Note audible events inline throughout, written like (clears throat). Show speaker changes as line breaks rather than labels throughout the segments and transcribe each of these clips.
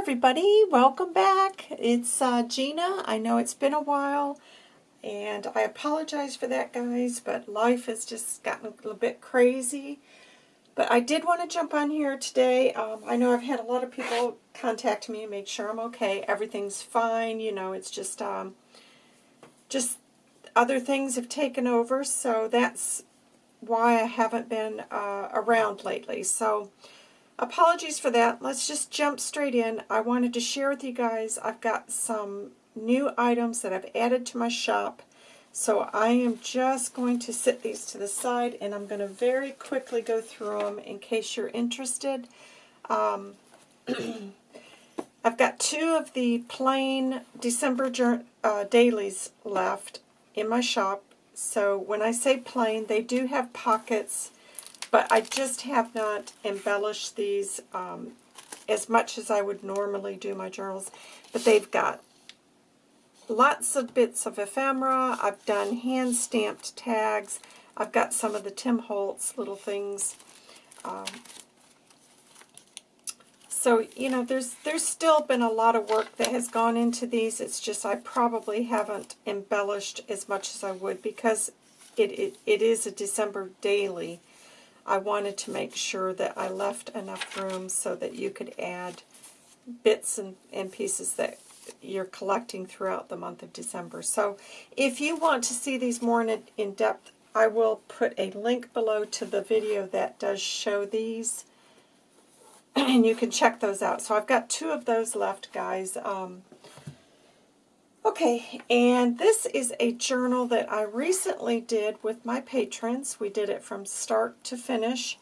everybody, welcome back. It's uh, Gina. I know it's been a while, and I apologize for that, guys, but life has just gotten a little bit crazy. But I did want to jump on here today. Um, I know I've had a lot of people contact me and make sure I'm okay. Everything's fine. You know, it's just, um, just other things have taken over, so that's why I haven't been uh, around lately. So, apologies for that. Let's just jump straight in. I wanted to share with you guys, I've got some new items that I've added to my shop. So I am just going to sit these to the side and I'm going to very quickly go through them in case you're interested. Um, (clears throat) I've got two of the plain December uh, dailies left in my shop. So when I say plain, they do have pockets but I just have not embellished these um, as much as I would normally do my journals. But they've got lots of bits of ephemera. I've done hand-stamped tags. I've got some of the Tim Holtz little things. Um, so, you know, there's there's still been a lot of work that has gone into these. It's just I probably haven't embellished as much as I would because it, it, it is a December daily. I wanted to make sure that I left enough room so that you could add bits and, and pieces that you're collecting throughout the month of December. So if you want to see these more in, in depth, I will put a link below to the video that does show these. (clears throat) And you can check those out. So I've got two of those left, guys. Um, Okay, and this is a journal that I recently did with my patrons. We did it from start to finish,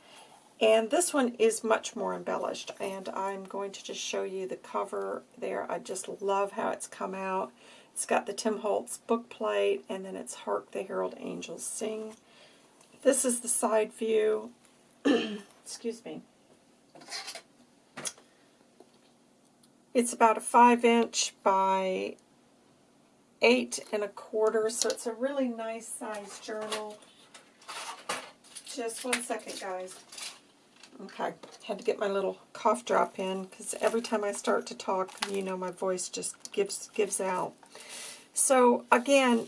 and this one is much more embellished, and I'm going to just show you the cover there. I just love how it's come out. It's got the Tim Holtz book plate, and then it's Hark the Herald Angels Sing. This is the side view. (clears throat) Excuse me. It's about a 5 inch by eight and a quarter, so it's a really nice size journal. Just one second, guys. Okay, had to get my little cough drop in, because every time I start to talk, you know, my voice just gives, gives out. So, again,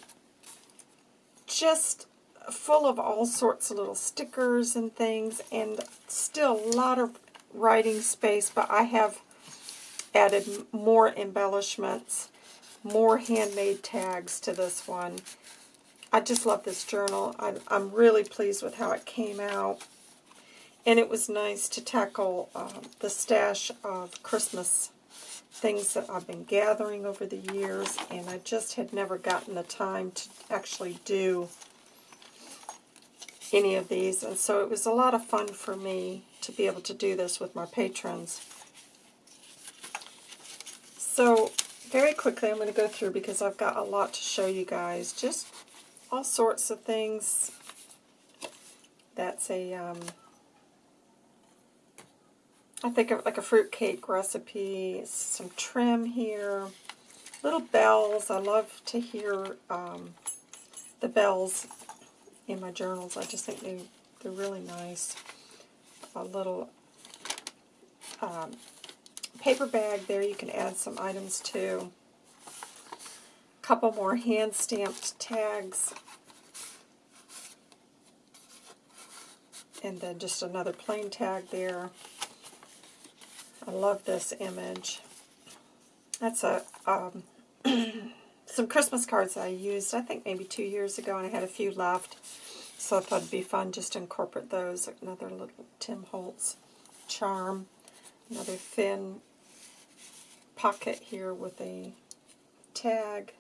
just full of all sorts of little stickers and things, and still a lot of writing space, but I have added more embellishments more handmade tags to this one. I just love this journal. I'm, I'm really pleased with how it came out. And it was nice to tackle uh, the stash of Christmas things that I've been gathering over the years, and I just had never gotten the time to actually do any of these. And so it was a lot of fun for me to be able to do this with my patrons. So very quickly I'm going to go through because I've got a lot to show you guys. Just all sorts of things. That's a, um, I think of like a fruit cake recipe, some trim here, little bells. I love to hear um, the bells in my journals. I just think they, they're really nice. A little um, paper bag there you can add some items to. A couple more hand-stamped tags. And then just another plain tag there. I love this image. That's a um, (clears throat) some Christmas cards I used, I think maybe two years ago, and I had a few left. So I thought it'd be fun just to incorporate those. Another little Tim Holtz charm. Another thin pocket here with a tag.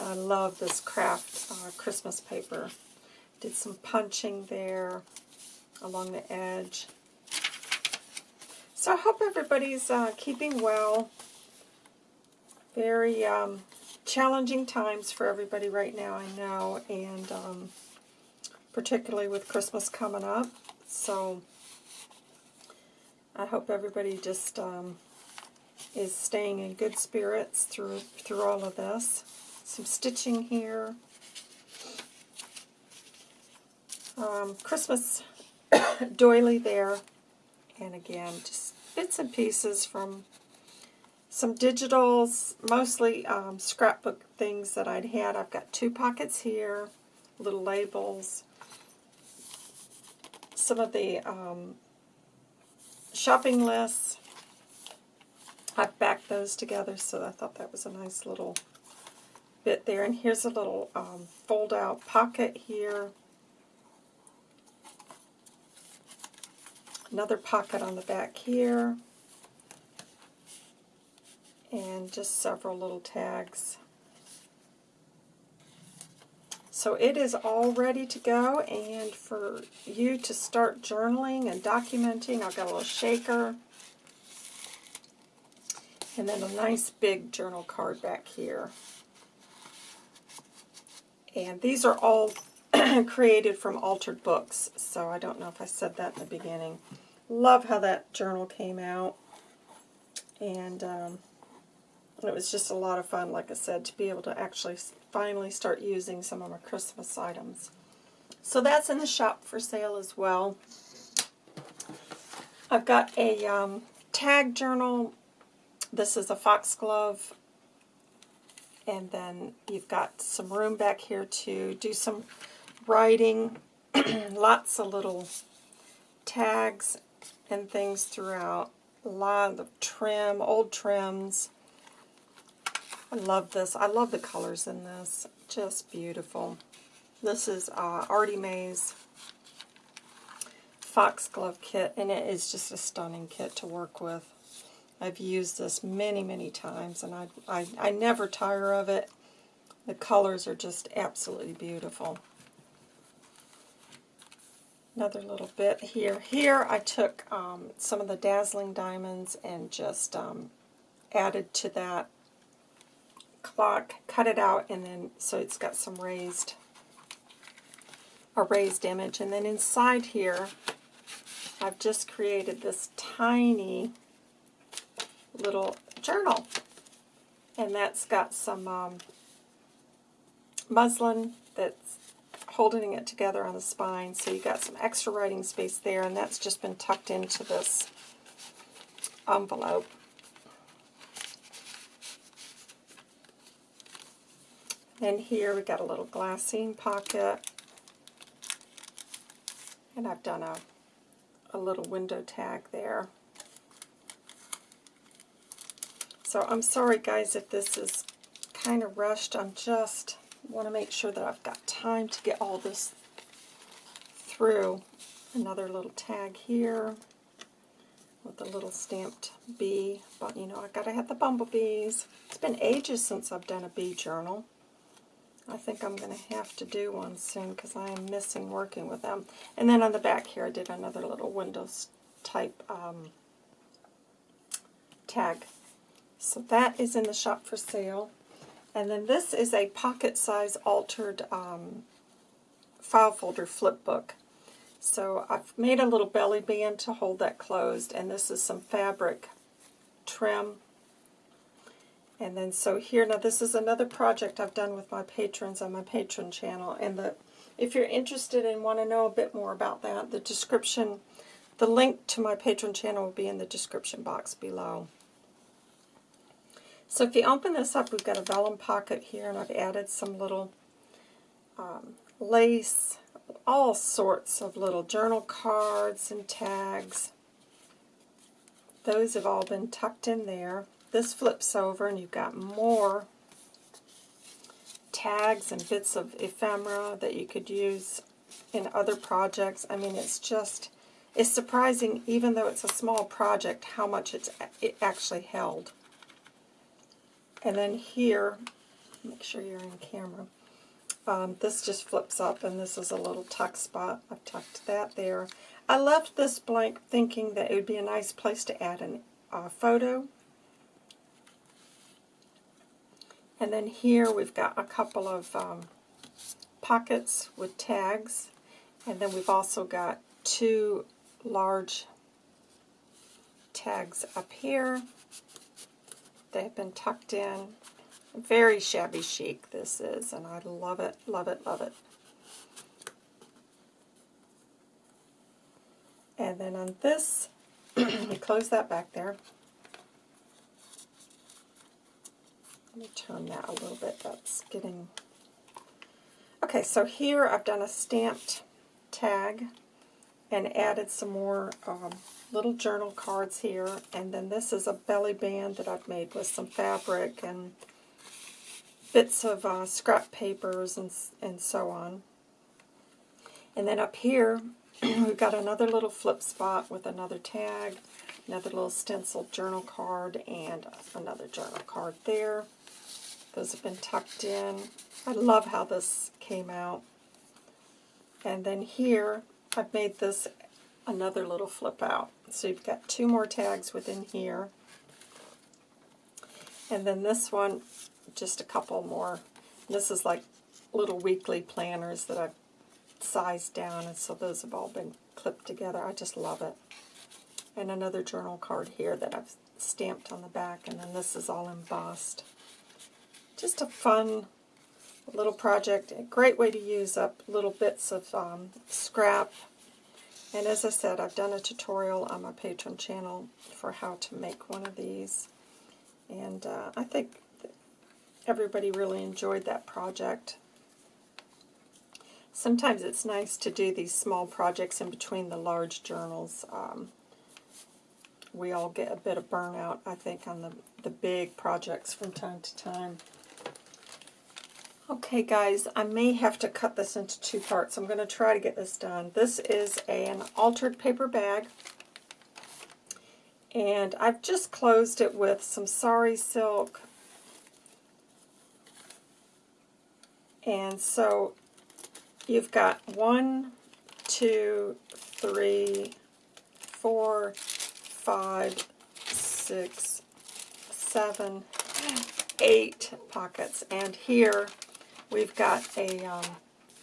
I love this craft uh, Christmas paper. Did some punching there along the edge. So I hope everybody's uh, keeping well. Very um, challenging times for everybody right now, I know, and um, particularly with Christmas coming up. So I hope everybody just um, is staying in good spirits through through all of this. Some stitching here. Um, Christmas (coughs) doily there. And again, just bits and pieces from some digitals, mostly um, scrapbook things that I'd had. I've got two pockets here, little labels, some of the um, shopping lists. I've backed those together, so I thought that was a nice little bit there. And here's a little um, fold-out pocket here. Another pocket on the back here. And just several little tags. So it is all ready to go, and for you to start journaling and documenting, I've got a little shaker, and then a nice big journal card back here. And these are all (clears throat) created from altered books, so I don't know if I said that in the beginning. Love how that journal came out. And um, it was just a lot of fun, like I said, to be able to actually finally start using some of my Christmas items. So that's in the shop for sale as well. I've got a um, tag journal. This is a foxglove and then you've got some room back here to do some writing. (clears throat) Lots of little tags and things throughout. A lot of trim, old trims. I love this. I love the colors in this. Just beautiful. This is uh, Artie Mae's Foxglove kit, and it is just a stunning kit to work with. I've used this many, many times, and I, I, I never tire of it. The colors are just absolutely beautiful. Another little bit here. Here I took um, some of the Dazzling Diamonds and just um, added to that clock, cut it out, and then so it's got some raised, a raised image. And then inside here, I've just created this tiny little journal. And that's got some um, muslin that's holding it together on the spine. So you got some extra writing space there, and that's just been tucked into this envelope. And here we got a little glassine pocket. And I've done a, a little window tag there. So I'm sorry guys if this is kind of rushed. I'm just want to make sure that I've got time to get all this through. Another little tag here with a little stamped bee. But you know, I gotta have the bumblebees. It's been ages since I've done a bee journal. I think I'm going to have to do one soon because I am missing working with them. And then on the back here I did another little Windows type um, tag so that is in the shop for sale. And then this is a pocket size altered um, file folder flip book. So I've made a little belly band to hold that closed, and this is some fabric trim. And then so here, now this is another project I've done with my patrons on my Patreon channel. And the if you're interested and want to know a bit more about that, the description, the link to my Patreon channel will be in the description box below. So if you open this up, we've got a vellum pocket here, and I've added some little um, lace, all sorts of little journal cards and tags. Those have all been tucked in there. This flips over, and you've got more tags and bits of ephemera that you could use in other projects. I mean, it's just, it's surprising, even though it's a small project, how much it's it actually held. And then here, make sure you're in camera, um, this just flips up and this is a little tuck spot. I've tucked that there. I left this blank thinking that it would be a nice place to add a uh, photo. And then here we've got a couple of um, pockets with tags. And then we've also got two large tags up here. They've been tucked in. Very shabby chic this is, and I love it, love it, love it. And then on this (clears throat) me close that back there. Let me turn that a little bit. That's getting... Okay, so here I've done a stamped tag and added some more um, little journal cards here. And then this is a belly band that I've made with some fabric and bits of uh, scrap papers and, and so on. And then up here, (clears throat) we've got another little flip spot with another tag, another little stenciled journal card, and another journal card there. Those have been tucked in. I love how this came out. And then here, I've made this another little flip out. So you've got two more tags within here. And then this one, just a couple more. This is like little weekly planners that I've sized down, and so those have all been clipped together. I just love it. And another journal card here that I've stamped on the back, and then this is all embossed. Just a fun little project. A great way to use up little bits of um, scrap. And as I said, I've done a tutorial on my Patreon channel for how to make one of these. And uh, I think everybody really enjoyed that project. Sometimes it's nice to do these small projects in between the large journals. Um, we all get a bit of burnout, I think, on the, the big projects from time to time. Okay, guys, I may have to cut this into two parts. I'm going to try to get this done. This is an altered paper bag, and I've just closed it with some sari silk. And so you've got one, two, three, four, five, six, seven, eight pockets. And here we've got a, um,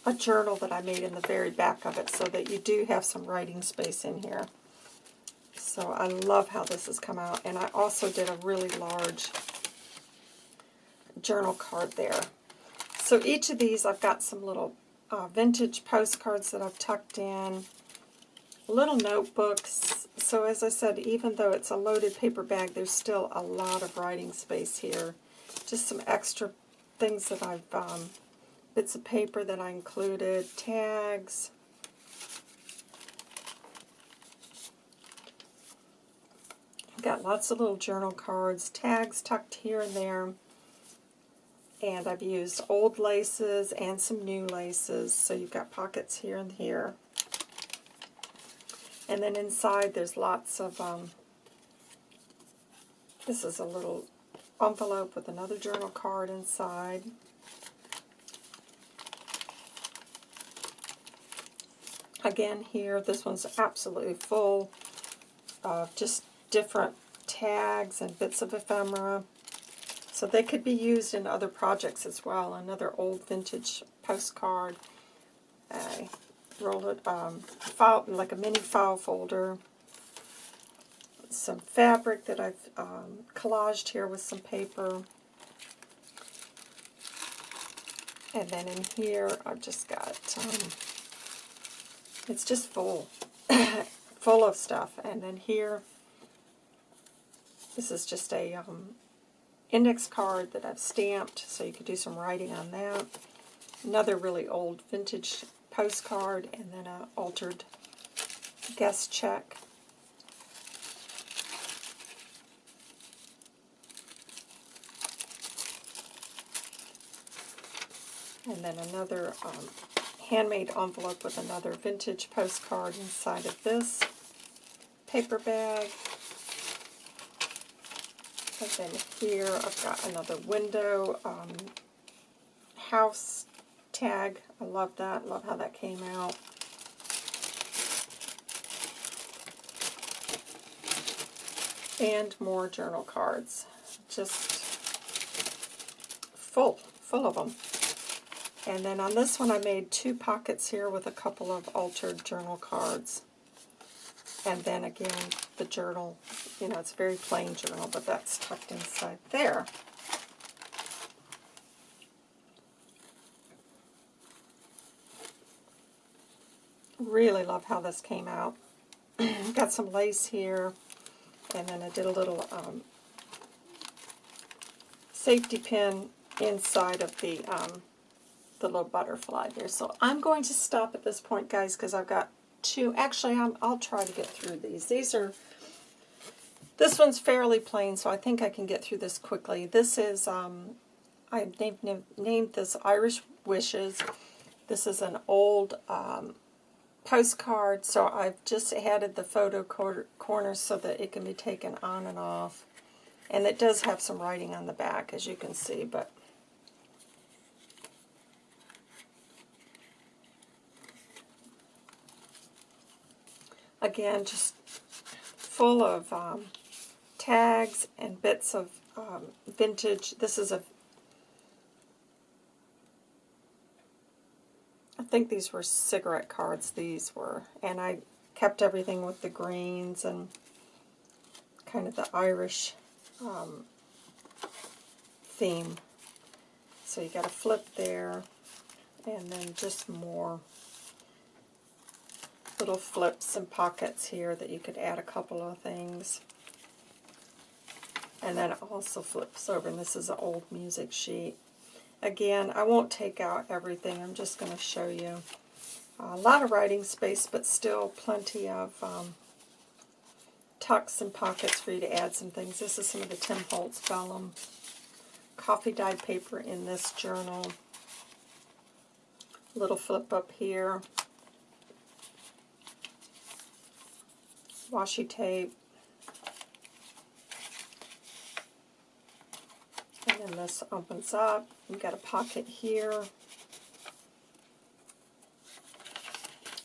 a journal that I made in the very back of it so that you do have some writing space in here. So I love how this has come out. And I also did a really large journal card there. So each of these I've got some little uh, vintage postcards that I've tucked in, little notebooks. So as I said, even though it's a loaded paper bag, there's still a lot of writing space here. Just some extra things that I've, um, bits of paper that I included, tags. I've got lots of little journal cards, tags tucked here and there and I've used old laces and some new laces, so you've got pockets here and here. And then inside there's lots of, um, this is a little envelope with another journal card inside. Again here, this one's absolutely full of just different tags and bits of ephemera. So they could be used in other projects as well. Another old vintage postcard. I rolled it, um, file, like a mini file folder. Some fabric that I've um, collaged here with some paper. And then in here, I've just got, um, it's just full, (coughs) full of stuff. And then here, this is just a um, index card that I've stamped, so you could do some writing on that. Another really old vintage postcard, and then an altered guest check. And then another um, handmade envelope with another vintage postcard inside of this paper bag. And then here I've got another window um, house tag. I love that. Love how that came out. And more journal cards. Just full, full of them. And then on this one I made two pockets here with a couple of altered journal cards. And then again, the journal, you know, it's a very plain journal, but that's tucked inside there. Really love how this came out. (clears throat) got some lace here, and then I did a little um, safety pin inside of the um, the little butterfly there. So I'm going to stop at this point, guys, because I've got two. Actually, i will try to get through these. These are, this one's fairly plain, so I think I can get through this quickly. This is, um, I named, named this Irish Wishes. This is an old um, postcard, so I've just added the photo corner so that it can be taken on and off. And it does have some writing on the back, as you can see, but Again, just full of um, tags and bits of um, vintage. This is a, think these were cigarette cards, these were. And I kept everything with the greens and kind of the Irish um, theme. So you got a flip there, and then just more little flips and pockets here that you could add a couple of things. And then it also flips over, and this is an old music sheet. Again, I won't take out everything. I'm just going to show you a lot of writing space, but still plenty of um, tucks and pockets for you to add some things. This is some of the Tim Holtz vellum coffee dyed paper in this journal. Little flip up here. washi tape. And this opens up. We've got a pocket here.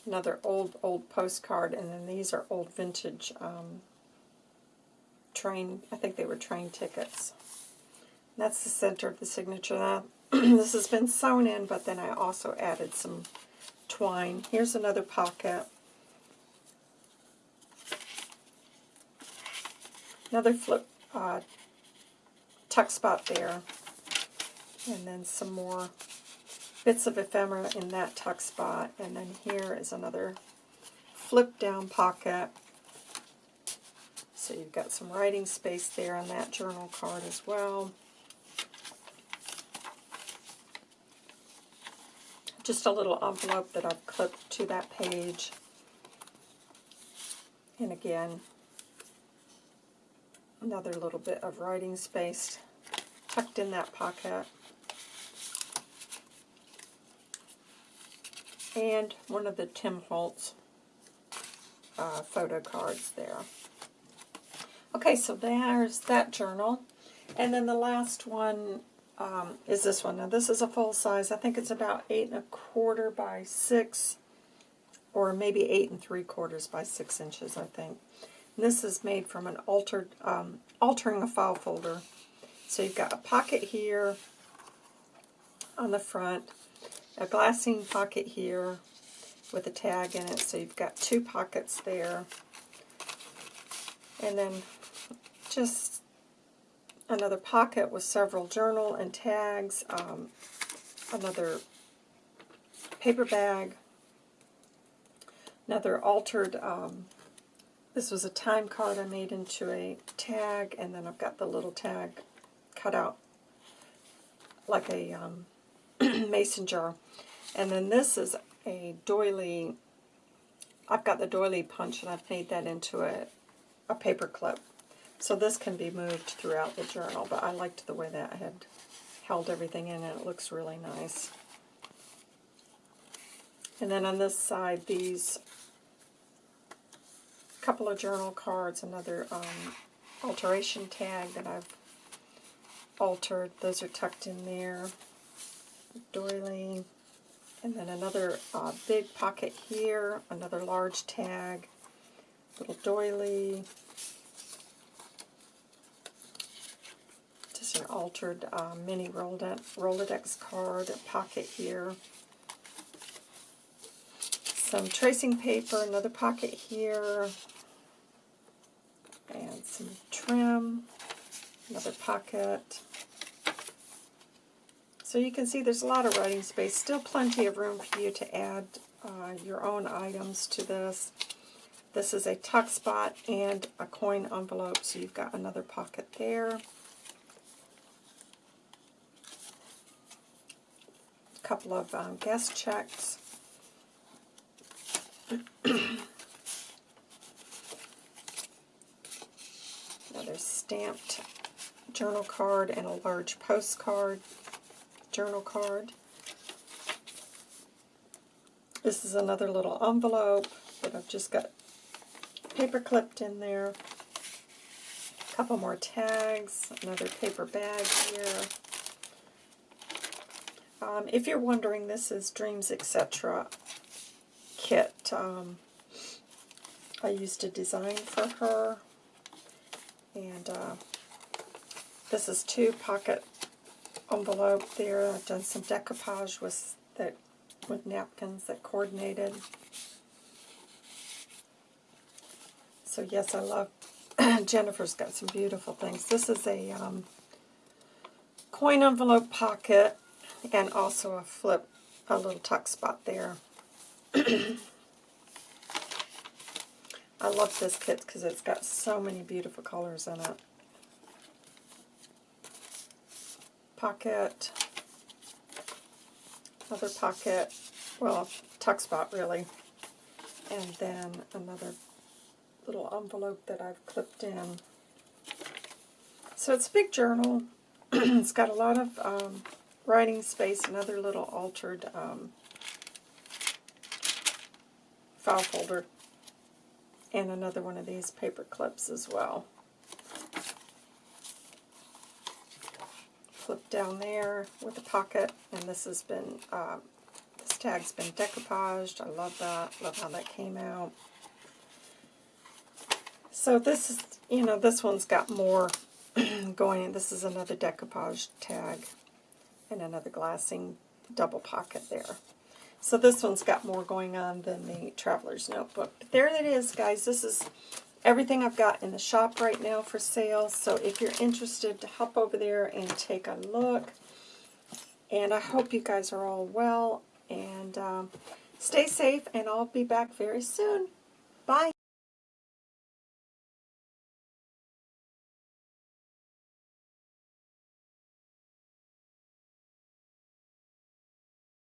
Another old, old postcard. And then these are old vintage um, train, I think they were train tickets. And that's the center of the signature. Now, (clears throat) this has been sewn in, but then I also added some twine. Here's another pocket. Another flip uh, tuck spot there. And then some more bits of ephemera in that tuck spot. And then here is another flip down pocket. So you've got some writing space there on that journal card as well. Just a little envelope that I've clipped to that page. And again, Another little bit of writing space tucked in that pocket. And one of the Tim Holtz uh, photo cards there. Okay, so there's that journal. And then the last one um, is this one. Now this is a full size. I think it's about eight and a quarter by six, or maybe eight and three quarters by six inches, I think. This is made from an altered, um, altering a file folder. So you've got a pocket here on the front, a glassine pocket here with a tag in it. So you've got two pockets there. And then just another pocket with several journal and tags, um, another paper bag, another altered um, this was a time card I made into a tag, and then I've got the little tag cut out like a um, (clears throat) mason jar. And then this is a doily. I've got the doily punch, and I've made that into a, a paper clip. So this can be moved throughout the journal, but I liked the way that I had held everything in, and it looks really nice. And then on this side, these couple of journal cards, another um, alteration tag that I've altered. Those are tucked in there. Doily. And then another uh, big pocket here, another large tag, little doily. Just an altered uh, mini Rolodex card, a pocket here. Some tracing paper, another pocket here, and some trim, another pocket. So you can see there's a lot of writing space, still plenty of room for you to add uh, your own items to this. This is a tuck spot and a coin envelope, so you've got another pocket there. A couple of um, guest checks. Another stamped journal card and a large postcard journal card. This is another little envelope that I've just got paper clipped in there. A couple more tags, another paper bag here. Um, if you're wondering, this is Dreams Etc. kit. Um, I used a design for her. And uh, this is two pocket envelope there. I've done some decoupage with that with napkins that coordinated. So yes, I love, (clears throat) Jennifer's got some beautiful things. This is a um, coin envelope pocket and also a flip, a little tuck spot there. (clears throat) I love this kit because it's got so many beautiful colors in it. Pocket, another pocket, well, tuck spot really, and then another little envelope that I've clipped in. So it's a big journal. (clears throat) it's got a lot of um, writing space, another little altered um, file folder and another one of these paper clips as well. Flip down there with a pocket, and this has been, uh, this tag's been decoupaged. I love that. Love how that came out. So this is, you know, this one's got more (clears throat) going. This is another decoupage tag and another glassine double pocket there. So this one's got more going on than the Traveler's Notebook. But there it is, guys. This is everything I've got in the shop right now for sale. So if you're interested, to hop over there and take a look. And I hope you guys are all well. And um, stay safe, and I'll be back very soon. Bye.